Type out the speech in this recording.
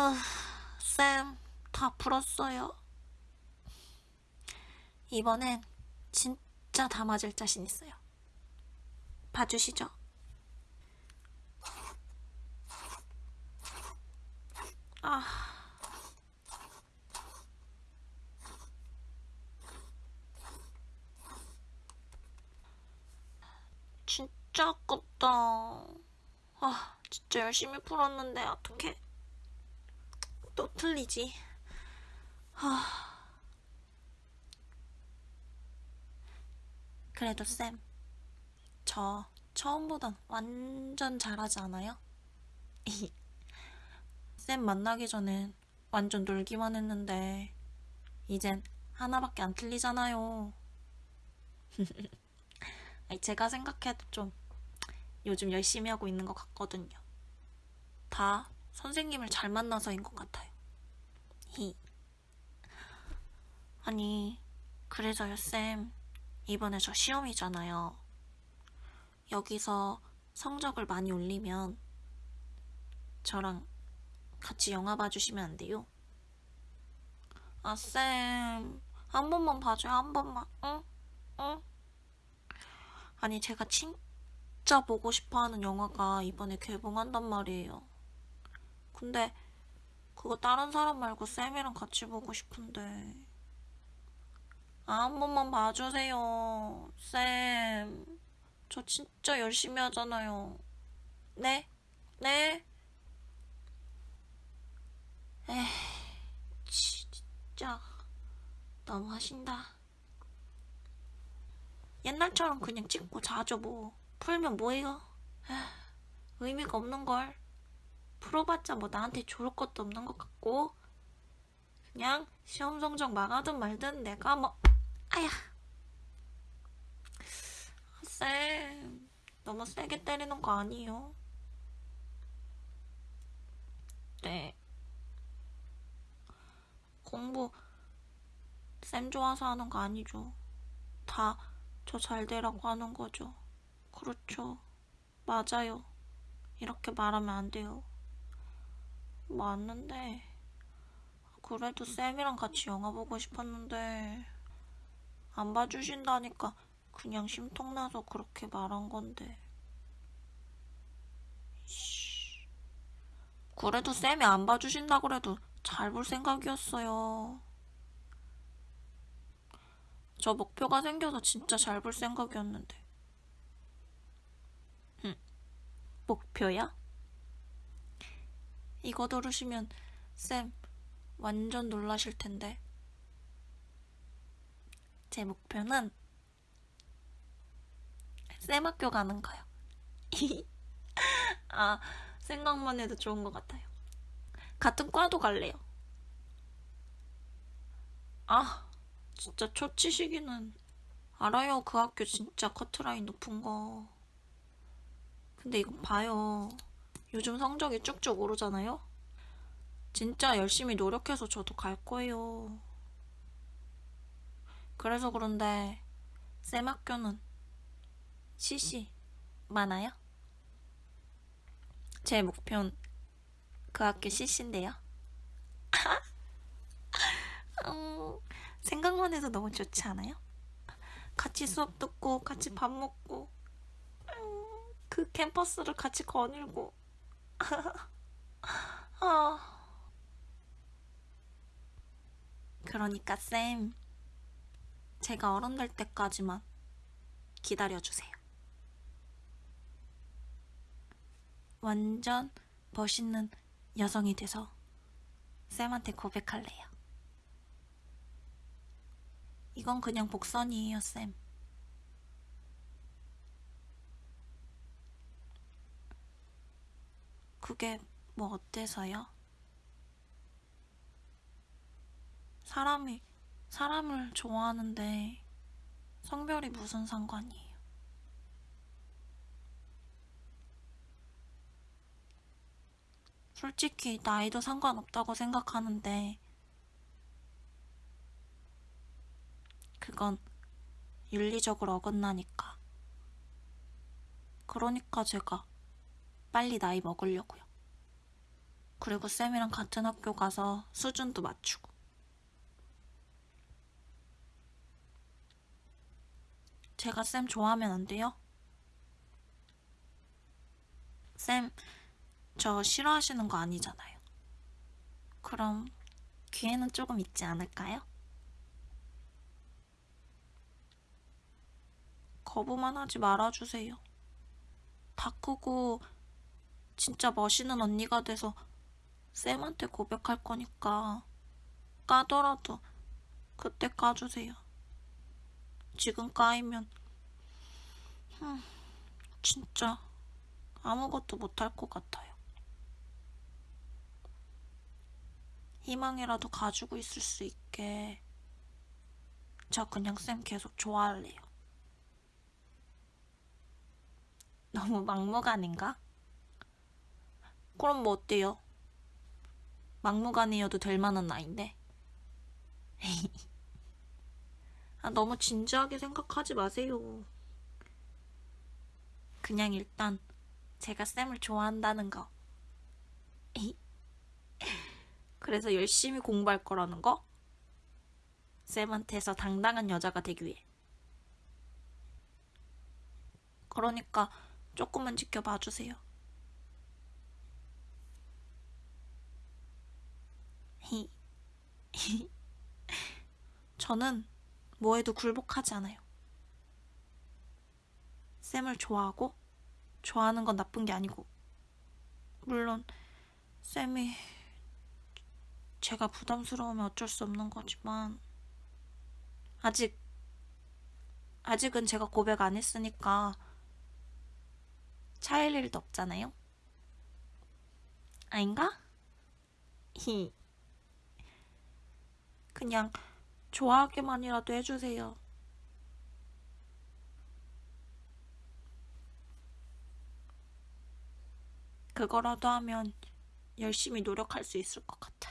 아, 쌤, 다 풀었어요. 이번엔 진짜 다 맞을 자신 있어요. 봐주시죠. 아. 진짜 아깝다. 아, 진짜 열심히 풀었는데 어떡해. 또 틀리지. 아. 그래도 쌤, 저 처음보단 완전 잘하지 않아요? 쌤 만나기 전엔 완전 놀기만 했는데 이젠 하나밖에 안 틀리잖아요. 제가 생각해도 좀 요즘 열심히 하고 있는 것 같거든요. 다 선생님을 잘 만나서인 것 같아요. 히. 아니, 그래서요, 쌤. 이번에 저 시험이잖아요. 여기서 성적을 많이 올리면 저랑 같이 영화 봐주시면 안 돼요? 아, 쌤. 한 번만 봐줘요, 한 번만. 응? 응? 아니, 제가 진짜 보고 싶어 하는 영화가 이번에 개봉한단 말이에요. 근데 그거 다른 사람 말고 쌤이랑 같이 보고 싶은데. 아, 한 번만 봐주세요. 쌤. 저 진짜 열심히 하잖아요. 네? 네? 에이, 치, 진짜. 너무 하신다. 옛날처럼 그냥 찍고 자죠, 뭐. 풀면 뭐해요? 의미가 없는걸. 풀어봤자 뭐 나한테 좋을 것도 없는 것 같고. 그냥 시험 성적 망하든 말든 내가 뭐, 아야. 쌤, 너무 세게 때리는 거 아니에요? 네. 공부 쌤 좋아서 하는 거 아니죠. 다 저 잘 되라고 하는 거죠. 그렇죠. 맞아요. 이렇게 말하면 안 돼요. 맞는데 그래도 쌤이랑 같이 영화 보고 싶었는데 안 봐주신다니까 그냥 심통나서 그렇게 말한 건데. 씨. 그래도 쌤이 안 봐주신다 그래도 잘 볼 생각이었어요. 저 목표가 생겨서 진짜 잘 볼 생각이었는데. 응. 목표야? 이거 들으시면 쌤 완전 놀라실 텐데. 제 목표는 쌤 학교 가는 거요. 아, 생각만 해도 좋은 것 같아요. 같은 과도 갈래요. 아, 진짜 초치시기는 알아요. 그 학교 진짜 커트라인 높은 거. 근데 이거 봐요. 요즘 성적이 쭉쭉 오르잖아요? 진짜 열심히 노력해서 저도 갈 거예요. 그래서 그런데 쌤 학교는 CC 많아요? 제 목표는 그 학교 CC인데요. 음, 생각만 해도 너무 좋지 않아요? 같이 수업 듣고 같이 밥 먹고 음, 그 캠퍼스를 같이 거닐고 아. 그러니까 쌤 제가 어른 될 때까지만 기다려주세요. 완전 멋있는 여성이 돼서 쌤한테 고백할래요. 이건 그냥 복선이에요, 쌤. 그게 뭐 어때서요? 사람이 사람을 좋아하는데 성별이 무슨 상관이에요? 솔직히 나이도 상관없다고 생각하는데 그건 윤리적으로 어긋나니까. 그러니까 제가 빨리 나이 먹으려고요. 그리고 쌤이랑 같은 학교 가서 수준도 맞추고. 제가 쌤 좋아하면 안 돼요? 쌤, 저 싫어하시는 거 아니잖아요. 그럼 기회는 조금 있지 않을까요? 거부만 하지 말아주세요. 다 크고 진짜 멋있는 언니가 돼서 쌤한테 고백할 거니까 까더라도 그때 까주세요. 지금 까이면 흠, 진짜 아무것도 못할 것 같아요. 희망이라도 가지고 있을 수 있게 저 그냥 쌤 계속 좋아할래요. 너무 막무가내인가? 그럼 뭐 어때요? 막무가내여도 될 만한 나이인데. 아, 너무 진지하게 생각하지 마세요. 그냥 일단 제가 쌤을 좋아한다는 거. 그래서 열심히 공부할 거라는 거? 쌤한테서 당당한 여자가 되기 위해. 그러니까 조금만 지켜봐 주세요. 저는 뭐해도 굴복하지 않아요. 쌤을 좋아하고 좋아하는 건 나쁜 게 아니고 물론 쌤이 제가 부담스러우면 어쩔 수 없는 거지만 아직 아직은 제가 고백 안 했으니까 차일 일도 없잖아요. 아닌가? 히. 그냥 좋아하기만이라도 해주세요. 그거라도 하면 열심히 노력할 수 있을 것 같아요.